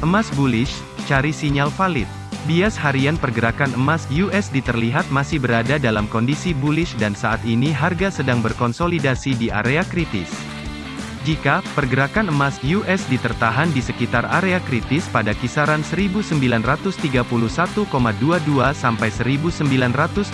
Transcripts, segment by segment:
Emas bullish, cari sinyal valid. Bias harian pergerakan emas USD terlihat masih berada dalam kondisi bullish dan saat ini harga sedang berkonsolidasi di area kritis. Jika pergerakan emas USD tertahan di sekitar area kritis pada kisaran 1931,22 sampai 1927,11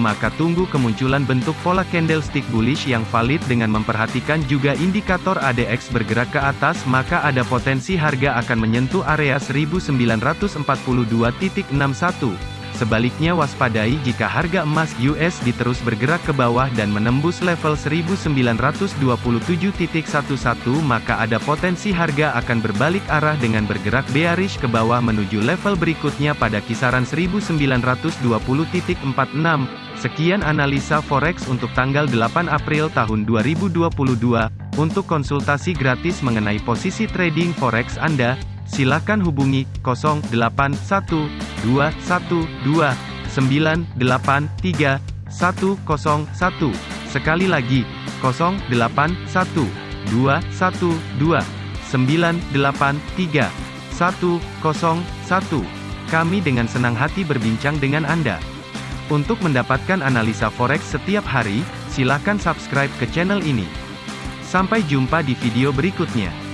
maka tunggu kemunculan bentuk pola candlestick bullish yang valid dengan memperhatikan juga indikator ADX bergerak ke atas maka ada potensi harga akan menyentuh area 1942.61. Sebaliknya waspadai jika harga emas USD terus bergerak ke bawah dan menembus level 1927.11 maka ada potensi harga akan berbalik arah dengan bergerak bearish ke bawah menuju level berikutnya pada kisaran 1920.46. Sekian analisa forex untuk tanggal 8 April tahun 2022. Untuk konsultasi gratis mengenai posisi trading forex Anda, silakan hubungi 081212983101. Sekali lagi, 081212983101. Kami dengan senang hati berbincang dengan Anda. Untuk mendapatkan analisa forex setiap hari, silakan subscribe ke channel ini. Sampai jumpa di video berikutnya.